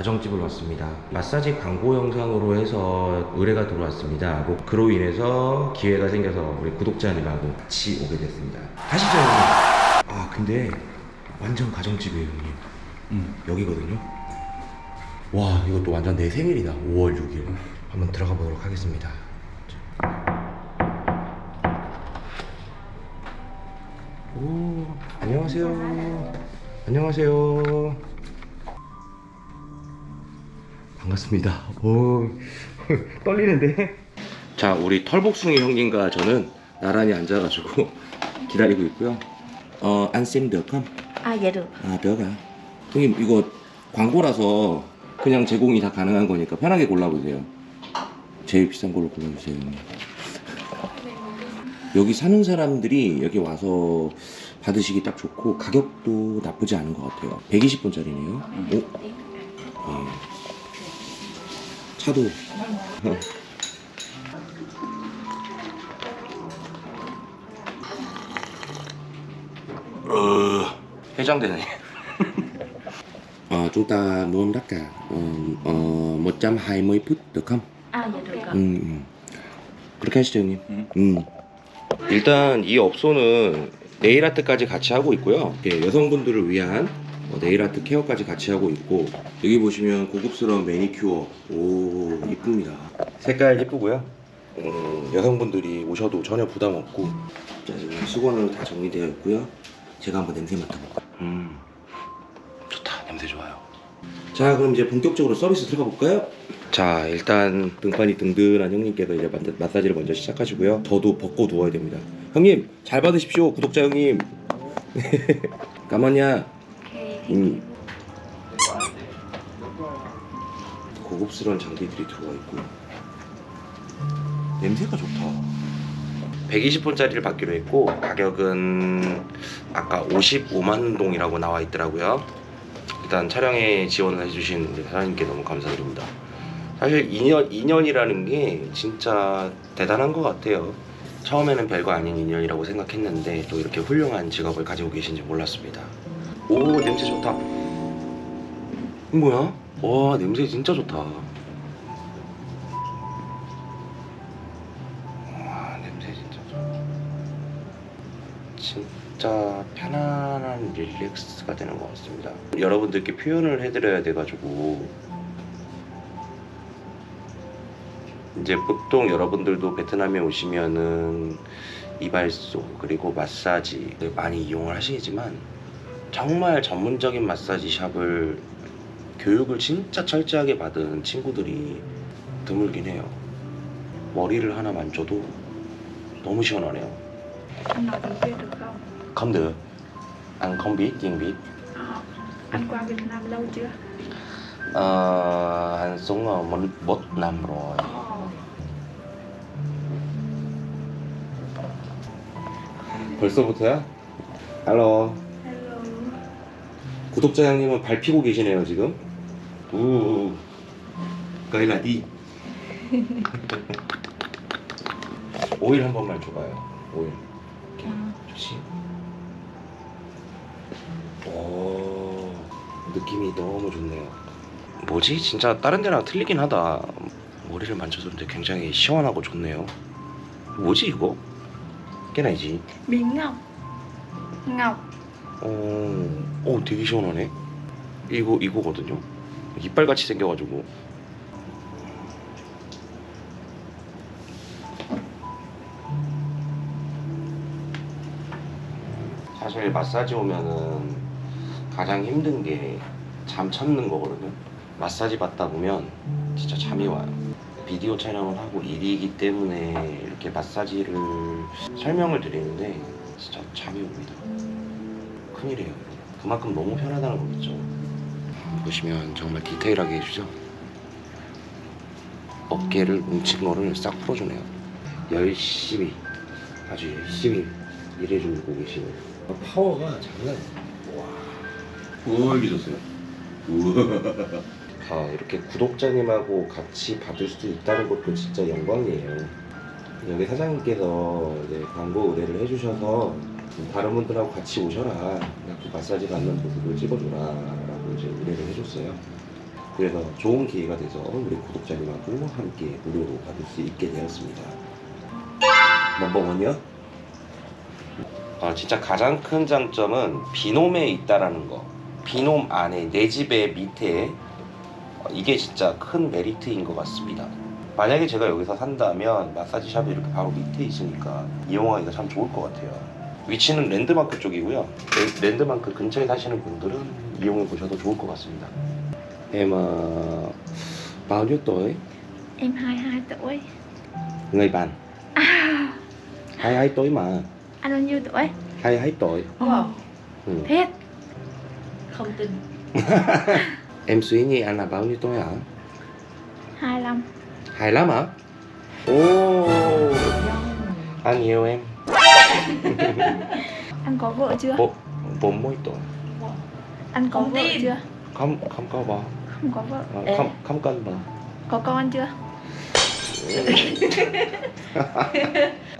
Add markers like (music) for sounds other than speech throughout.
가정집을 왔습니다. 마사지 광고 영상으로 해서 의뢰가 들어왔습니다. 뭐 그로 인해서 기회가 생겨서 우리 구독자님하고 같이 오게 됐습니다. 가시죠 형님. 아 근데 완전 가정집이에요 형님. 음, 여기거든요. 와 이것도 완전 내 생일이다. 5월 6일. 한번 들어가 보도록 하겠습니다. 오 안녕하세요. 안녕하세요. 반갑습니다. 오, (laughs) 떨리는데? 자, 우리 털복숭이 형님과 저는 나란히 앉아가지고 (laughs) 기다리고 있고요. 어, 안쌤 몇컴? Dạ được 아, 몇가? 형님, 이거 광고라서 그냥 제공이 다 가능한 거니까 편하게 골라보세요. 제일 비싼 걸로 골라주세요, 형님. 여기 사는 사람들이 여기 와서 받으시기 딱 좋고 가격도 나쁘지 않은 것 같아요. 120분짜리네요. 오, 예. 차도 (laughs) 어, 해장되네. (laughs) 어, chúng ta muốn tất cả 어, 어, 120 phút được không? À dạ được ạ 음, 음. 그렇게 하시죠 형님. 음. 일단 이 업소는 네일 아트까지 같이 하고 있고요. 예, 여성분들을 위한 어, 네일 아트 케어까지 같이 하고 있고 여기 보시면 고급스러운 매니큐어 오 이쁩니다. 색깔 예쁘고요. 음, 여성분들이 오셔도 전혀 부담 없고 자, 지금 수건으로 다 정리되어 있고요. 제가 한번 냄새 맡아볼까요? 음, 좋다. 냄새 좋아요. 자 그럼 이제 본격적으로 서비스 들어가 볼까요? 자 일단 등판이 든든한 형님께서 이제 마- 마사지를 먼저 시작하시고요 저도 벗고 누워야 됩니다 형님 잘 받으십시오 구독자 형님 (laughs) 까마냐 음. 고급스러운 장비들이 들어가 있고 냄새가 좋다. 120분짜리를 받기로 했고 가격은 아까 55만 동이라고 나와 있더라고요. 일단 촬영에 지원을 해주신 우리 사장님께 너무 감사드립니다. 사실 2년, 2년이라는 게 진짜 대단한 것 같아요. 처음에는 별거 아닌 인연이라고 생각했는데 또 이렇게 훌륭한 직업을 가지고 계신지 몰랐습니다 오 냄새 좋다. 뭐야? 와 냄새 진짜 좋다. 와 냄새 진짜 좋다. 진짜 편안한 릴렉스가 되는 것 같습니다. 여러분들께 표현을 해드려야 돼가지고. 이제 보통 여러분들도 베트남에 오시면은 이발소 그리고 마사지 많이 이용을 하시지만 정말 전문적인 마사지 샵을 교육을 진짜 철저하게 받은 친구들이 드물긴 해요. 머리를 하나 만져도 너무 시원하네요. Anh nói tiếng Việt được không? Không được. Anh không biết tiếng Việt. À, anh qua Việt Nam lâu chưa? Ờ, anh sống ở một, một năm rồi. 벌써부터야? 할로. 구독자 형님은 발 피고 계시네요 지금. 우. 가일라디. (laughs) 오일 한 번만 줘봐요. 오일. 좋지. 오. 느낌이 너무 좋네요. 뭐지? 진짜 다른 데랑 틀리긴 하다. 머리를 만져줬는데 굉장히 시원하고 좋네요. 뭐지 이거? 깨나이지. Miếng ngọc Ngọc 어, 어, 되게 시원하네. 이거 이거거든요. 이빨 같이 생겨가지고. 사실 마사지 오면은 가장 힘든 게 잠 찾는 거거든요. 마사지 받다 보면 진짜 잠이 와요. 비디오 촬영을 하고 일이기 때문에 이렇게 마사지를 설명을 드리는데 진짜 잠이 옵니다. 큰일이에요. 그만큼 너무 편하다는 거겠죠. 보시면 정말 디테일하게 해주죠. 어깨를 뭉친 거를 싹 풀어주네요. 열심히 아주 열심히 일해주고 계시네요. 파워가 장난. 와, 우와 미쳤어요. 우와. (laughs) 아 이렇게 구독자님하고 같이 받을 수 있다는 것도 진짜 영광이에요. 여기 사장님께서 이제 광고 의뢰를 해주셔서 다른 분들하고 같이 오셔라. 그래갖고 마사지 받는 모습을 찍어줘라. 라고 이제 의뢰를 해줬어요. 그래서 좋은 기회가 돼서 우리 구독자님하고 함께 무료로 받을 수 있게 되었습니다. 뭐뭐뭐요? 아 진짜 가장 큰 장점은 비놈에 있다라는 거. 비놈 안에 내 집의 밑에 어, 이게 진짜 큰 메리트인 것 같습니다. 만약에 제가 여기서 산다면 마사지 샵이 이렇게 바로 밑에 있으니까 이용하기가 참 좋을 것 같아요. 위치는 랜드마크 쪽이고요. 랜- 랜드마크 근처에 사시는 분들은 이용해 보셔도 좋을 것 같습니다. Em uh, bao nhiêu tuổi? Em 22 tuổi Người bạn. 22 tuổi mà. Anh bao nhiêu tuổi? 22 tuổi. Wow. Ừ. Thiết Không tin. Em suy nghĩ anh là bao nhiêu tuổi hả? 25 25 hả? Ồ, anh yêu em. Anh có vợ chưa? Bốn, bốn mươi tuổi. Anh có Không vợ tin. chưa? Không, không có vợ. Không có vợ Ê. Không, không cần vợ. Có con chưa?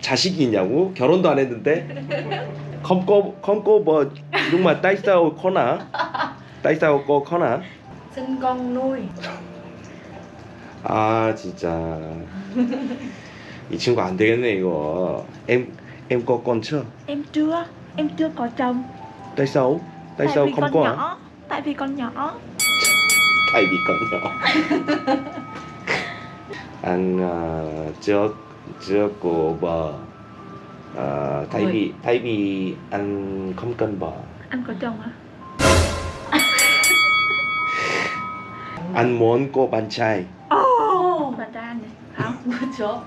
자식이 있냐고? 결혼도 안 했는데? sao khó nả? tại sao cô khó nả? Sinh con nuôi. 아 진짜 이 친구 안 되겠네 이거 em em có con chưa? Em chưa Em chưa có chồng tại sao? tại sao vì không có? nhỏ Tại vì con nhỏ (laughs) tại vì con nhỏ (laughs) anh uh, chưa chưa có vợ Ờ, thay Ui. vì thay vì anh không cần vợ Anh có chồng hả? (laughs) anh muốn có bạn trai Ồ. Bạn trai này Không chỗ.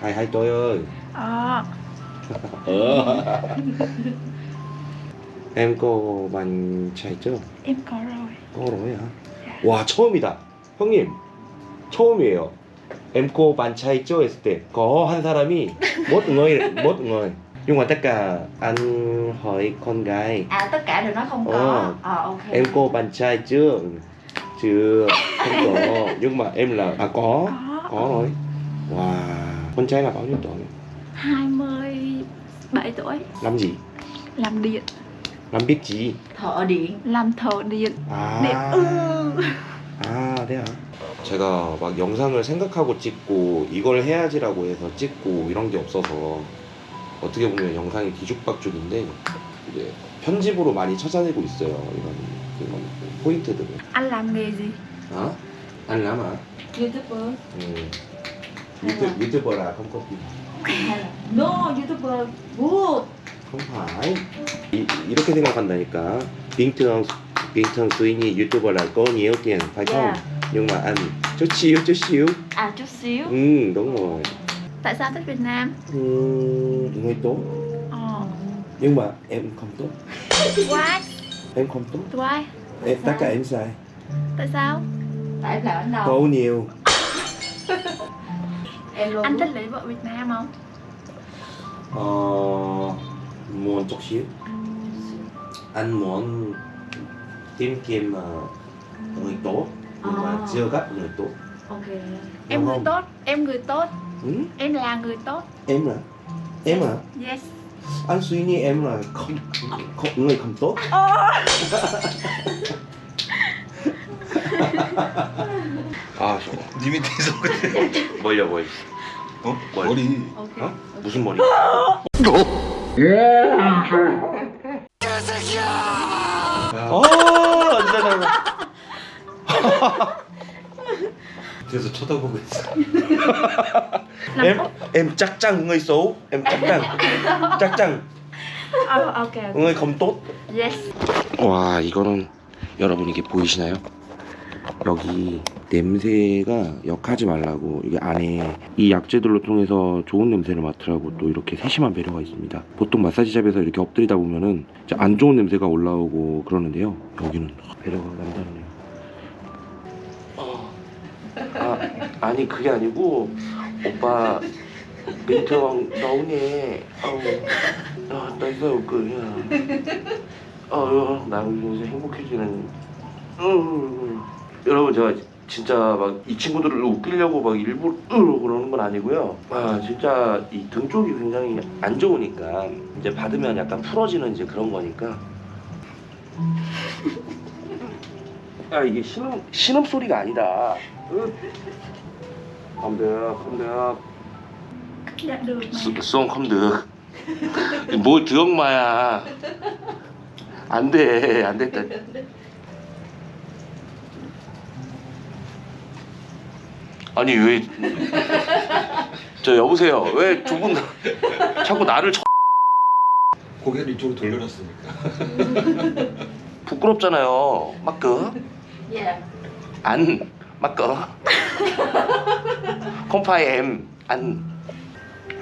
hai hai tuổi ơi Ờ ờ. (laughs) em có bạn trai chưa Em có rồi có rồi hả 와 처음이다 형님 처음이에요 em có bạn trai chưa 했을 때 có 한 사람이 một người một người nhưng mà tất cả anh hỏi con gái À tất cả đều nói không có. Ờ. Ờ ok. em có bạn trai chưa chưa không có nhưng mà em là à có Có có rồi wow con trai là bao nhiêu tuổi 27 tuổi làm gì Làm điện làm biết gì Thợ điện. Làm thợ điện Điện 아, ừ. 아, 네. 제가 막 영상을 생각하고 찍고 이걸 해야지라고 해서 찍고 이런 게 없어서 어떻게 보면 영상이 뒤죽박죽인데 이제 편집으로 많이 찾아내고 있어요. 이런 이런 포인트들을. Anh làm nghề gì? 아? anh làm à? YouTuber. 음. 유튜브 유튜버라 phim. Hay là No YouTuber. Good. không phải. 이, 이렇게 생각한다니까. bình thường bình thường suy nghĩ YouTuber là có nhiều tiền phải không? Yeah. Nhưng mà anh chút xíu chút xíu. À chút xíu. Ừ đúng rồi. Tại sao thích Việt Nam? Ừ, người tốt Ờ nhưng mà em không tốt Why? em không tốt Why? em sao? tất cả em sai Tại sao? Tại em làm anh đâu? có nhiều (laughs) Em luôn. Anh thích lấy vợ Việt Nam không? ờ, muốn chút xíu anh muốn tìm kiếm ờ, người tốt nhưng mà chưa gặp người tốt. Ok. Em người tốt, em người tốt. Ừ? Em là người tốt. Em là? Em à Yes. Anh suy nghĩ em là không, không người không tốt. 아 (laughs) (laughs) 님이 뒤에서 그래. 뭘요 뭘 어? 뭘? 머리. 어? 무슨 머리? 아, 진짜 나 뒤에서 쳐다보고 있어. Làm em tốt em chắc chắn người xấu, em chắc chắn, chắc chắn Ờ ok ok. người không tốt. Yes 와 이거는 여러분 이게 보이시나요? 여기 냄새가 역하지 말라고 이게 안에 이 약재들로 통해서 좋은 냄새를 맡으라고 또 이렇게 세심한 배려가 있습니다. 보통 마사지샵에서 이렇게 엎드리다 보면은 안 좋은 냄새가 올라오고 그러는데요. 여기는 배려가 남다르네요. 아 아니 그게 아니고 오빠 민트왕 너우네 어우 아 따스하고 그냥 어, 나 요새 행복해지는. 음, 여러분 제가 진짜 막 이 친구들을 웃기려고 막 일부러 그러는 건 아니고요. 아 진짜 이 등 쪽이 굉장히 안 좋으니까 이제 받으면 약간 풀어지는 이제 그런 거니까. 야 이게 신음 신음 소리가 아니다. mà Xuân không được. 뭘 드엄마야. 안 돼, 안 됐다. 아니 왜? 저 여보세요. 왜 두 분 자꾸 나를 쳐? 고개를 이쪽으로 돌려놨으니까. 부끄럽잖아요. 막그 Dạ 안 막그.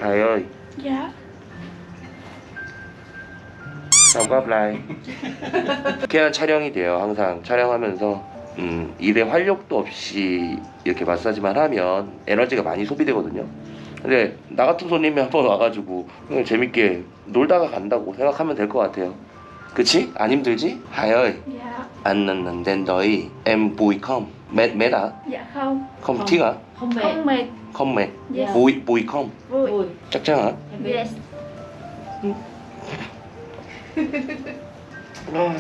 Thầy ơi, Dạ sao có apply? 유쾌한 촬영이 돼요. 항상 촬영하면서 음, 일에 활력도 없이 이렇게 마사지만 하면 에너지가 많이 소비되거든요. 근데 나 같은 손님이 한번 와가지고 그냥 재밌게 놀다가 간다고 생각하면 될 것 같아요. 그치? 안 힘들지? 하여이 Dạ anh nên đến đợi em vui không? Mệt mệt à? Dạ không Không, Không. tiếc à? Không mệt Không mệt Không mệt. Dạ Vui vui không? Vui Vui chắc chắn hả? Em biết Yes 아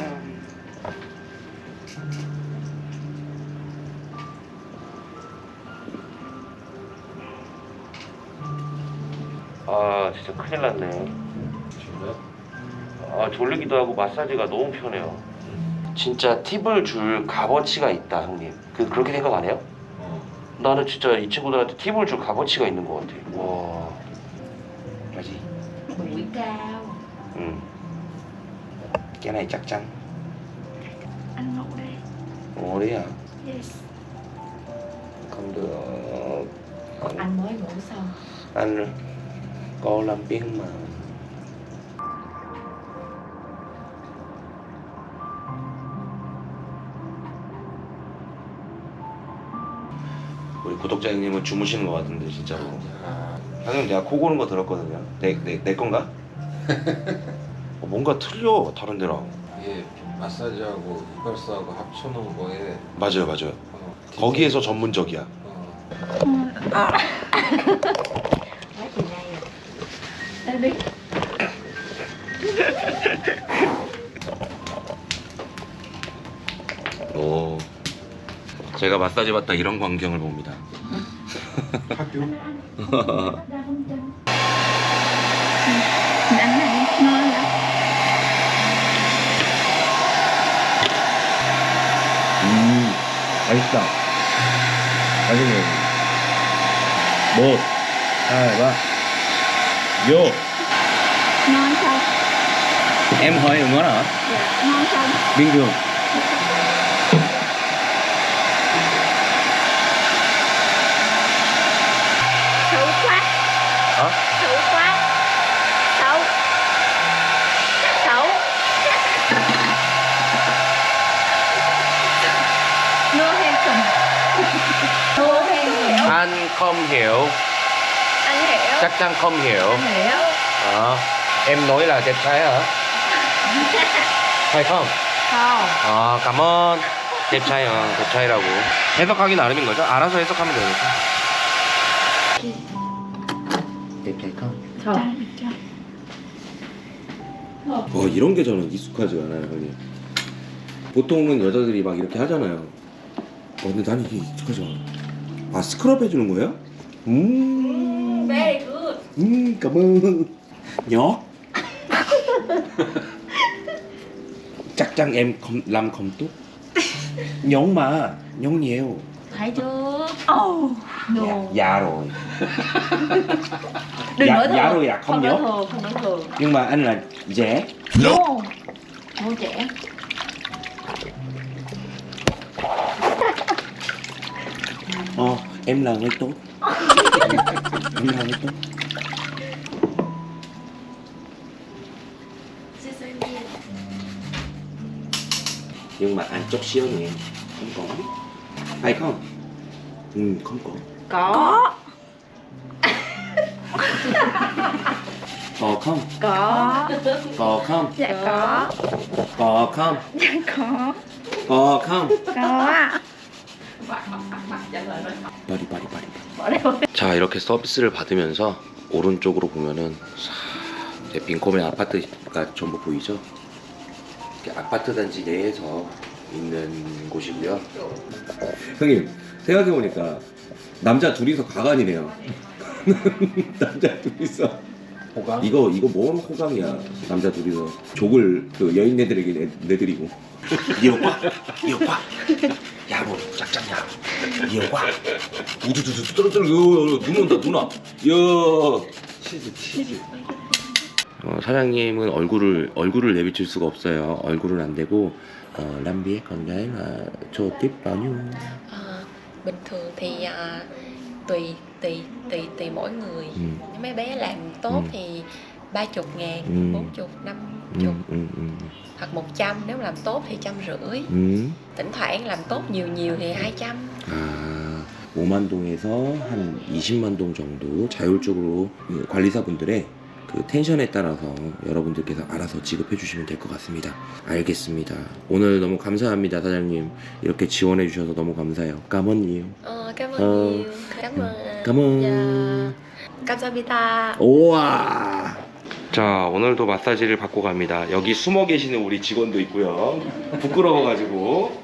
진짜 큰일 났네. 아 졸리기도 하고 마사지가 너무 편해요. 진짜 팁을 줄 값어치가 있다 형님. 그 그렇게 생각 안 해요? 어. 나는 진짜 이 친구들한테 팁을 줄 값어치가 있는 것 같아. 와. 뭐지? 응. cái này chắc chắn. Anh ngủ đây 어, 그래야. Yes không được. Anh, Anh mới ngủ xong anh có làm biết mà. 우리 구독자 형님은 주무시는 것 같은데 진짜로. 방금 내가 코 고는 거 들었거든요. 내 내 내 건가? (laughs) 어, 뭔가 틀려 다른 데랑. 이게 마사지하고 이발소하고 합쳐놓은 거에 맞아요, 맞아요. 어, 거기에서 전문적이야. 어, này (laughs) 오. 제가 마사지 받다 이런 광경을 봅니다. 학교 음, 맛있다. 맛있네. 뭐, 아, 봐. 요, Ngon không? em hỏi ngon hả? Dạ ngon không? bình thường. Xấu quá Hả? Xấu quá Xấu Xấu không? Nô hay hiểu Anh không hiểu chắc chắn không hiểu. Anh hiểu Ờ, em nói là đẹp trai hả? phải không? Không 아, cảm ơn. đẹp trai, 어, đẹp trai,라고. 해석하기 나름인 거죠? 알아서 해석하면 되니까. đẹp trai không? Trai được chưa? 어 이런 게 저는 익숙하지 않아요 형님 보통은 여자들이 막 이렇게 하잖아요 어 근데 난 이게 익숙하지 않아 아 스크럽 해주는 거예요? 음, 음 cảm ơn. Nhỏ. Chắc chắn em không làm không tốt. Nhón mà nhón nhiều. Thấy chưa? Ồ. No dạ, dạ rồi. Đừng dạ, nói thường dạ rồi à không Không nói nhớ thường Không nói thường nhưng mà anh là dễ No Ngôi trẻ. Ờ em là người tốt. Em là người tốt nhưng mà ăn chốc xíu nhỉ không có hay không ừ không có Có có không Có có không Dạ có có không Dạ có có không Có 자 이렇게 서비스를 받으면서 오른쪽으로 보면은 싹 이제 빈코멘 아파트가 전부 보이죠? 이렇게 아파트 단지 내에서 있는 곳이고요. 형님 생각해 보니까 남자 둘이서 가관이네요. (laughs) 남자 둘이서. 호강? 이거 이거 뭔 호감이야? 남자 둘이서. 족을 그 여인네들에게 내, 내드리고. 이 오빠? 이 오빠? 야뭐 짝짝야. 이 오빠? 우두두두 떨어뜨려 눈 온다 누나 야 치즈 치즈 어, 사장님은 얼굴을 얼굴을 내비칠 수가 없어요 얼굴은 안 되고 어, 람비의 건가요 저 tiếp bao nhiêu Ờ, bình thường thì à, tùy tùy tùy tùy mỗi người ừ, Nếu mấy bé làm tốt Ừ. thì ba chục ngàn Ừ. bốn chục năm ừ, chục ừ, ừ, hoặc một trăm nếu làm tốt thì trăm rưỡi ừ. thỉnh thoảng làm tốt nhiều nhiều thì hai trăm 아, 5만 동에서 한 20만 동 정도 자율적으로 그 관리사분들의 그 텐션에 따라서 여러분들께서 알아서 지급해 주시면 될 것 같습니다. 알겠습니다. 오늘 너무 감사합니다, 사장님. 이렇게 지원해 주셔서 너무 감사해요. Ờ. nhiều cảm ơn cảm ơn. Dạ. 감사합니다 우와. 자, 오늘도 마사지를 받고 갑니다. 여기 숨어 계시는 우리 직원도 있고요. 부끄러워가지고.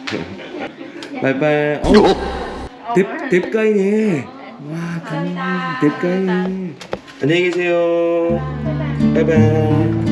(laughs) 바이바이. 어, 뎁, 뎁가이네. 와, 감, 뎁가이네. 안녕히 계세요. 바이바이.